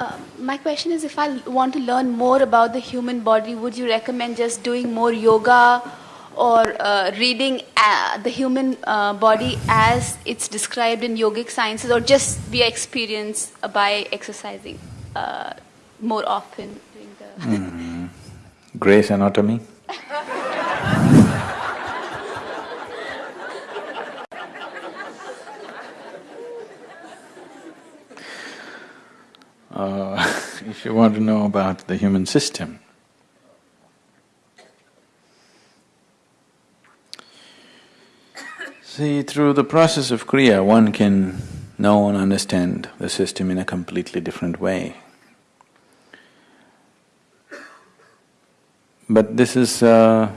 Uh, my question is if I want to learn more about the human body, would you recommend just doing more yoga or uh, reading uh, the human uh, body as it's described in yogic sciences or just via experience by exercising uh, more often? Doing the mm. Gray's anatomy? Uh, if you want to know about the human system, see, through the process of Kriya, one can know and understand the system in a completely different way. But this is uh,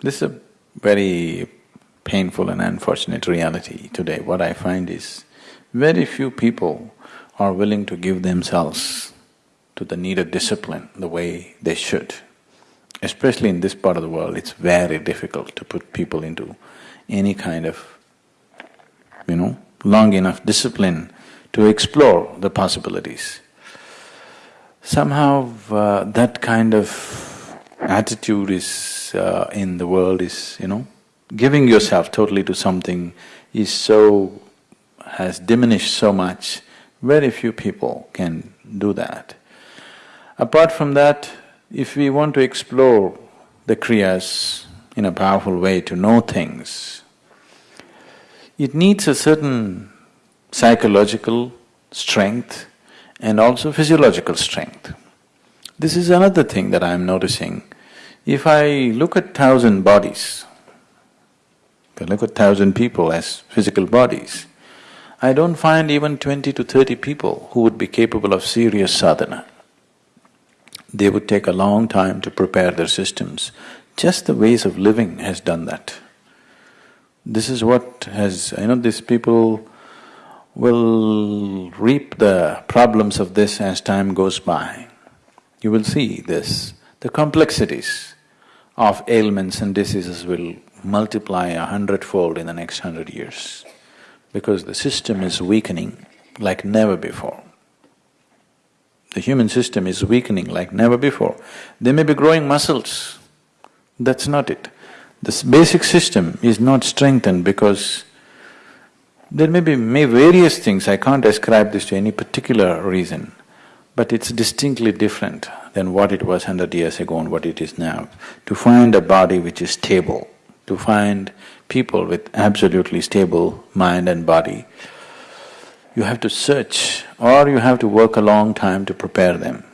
this is a very painful and unfortunate reality today. What I find is very few people are willing to give themselves to the needed discipline the way they should. Especially in this part of the world, it's very difficult to put people into any kind of, you know, long enough discipline to explore the possibilities. Somehow uh, that kind of attitude is uh, in the world is, you know, giving yourself totally to something is so… has diminished so much very few people can do that. Apart from that, if we want to explore the Kriyas in a powerful way to know things, it needs a certain psychological strength and also physiological strength. This is another thing that I'm noticing. If I look at thousand bodies, I look at thousand people as physical bodies, I don't find even twenty to thirty people who would be capable of serious sadhana. They would take a long time to prepare their systems. Just the ways of living has done that. This is what has… you know, these people will reap the problems of this as time goes by. You will see this, the complexities of ailments and diseases will multiply a hundredfold in the next hundred years because the system is weakening like never before. The human system is weakening like never before. They may be growing muscles, that's not it. This basic system is not strengthened because there may be may various things, I can't ascribe this to any particular reason, but it's distinctly different than what it was hundred years ago and what it is now. To find a body which is stable, to find people with absolutely stable mind and body, you have to search or you have to work a long time to prepare them.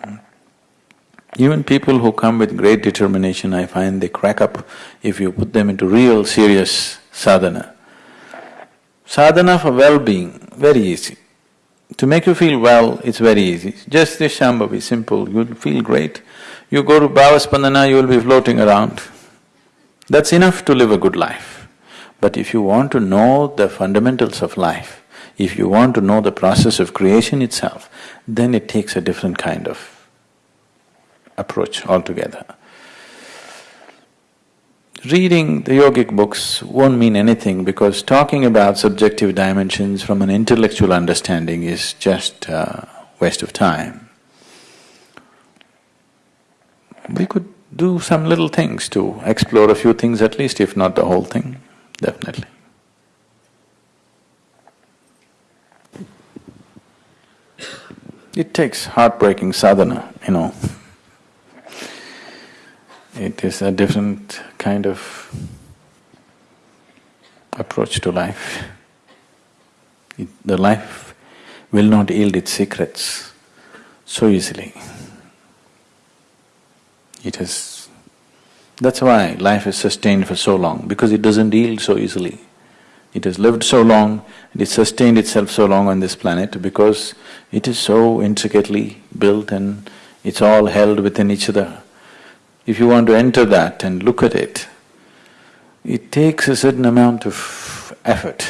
Even people who come with great determination, I find they crack up if you put them into real serious sadhana. Sadhana for well-being, very easy. To make you feel well, it's very easy. Just this Shambhavi, simple, you'll feel great. You go to Bhavaspandana, you will be floating around. That's enough to live a good life. But if you want to know the fundamentals of life, if you want to know the process of creation itself, then it takes a different kind of approach altogether. Reading the yogic books won't mean anything because talking about subjective dimensions from an intellectual understanding is just a waste of time. We could do some little things to explore a few things at least, if not the whole thing definitely. It takes heartbreaking sadhana, you know. It is a different kind of approach to life. It, the life will not yield its secrets so easily. It has that's why life is sustained for so long, because it doesn't yield so easily. It has lived so long, it sustained itself so long on this planet because it is so intricately built and it's all held within each other. If you want to enter that and look at it, it takes a certain amount of effort.